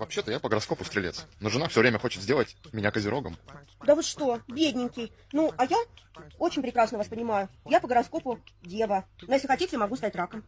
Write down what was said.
Вообще-то я по гороскопу стрелец, но жена все время хочет сделать меня козерогом. Да вы что, бедненький. Ну, а я очень прекрасно вас понимаю. Я по гороскопу дева. Но если хотите, могу стать раком.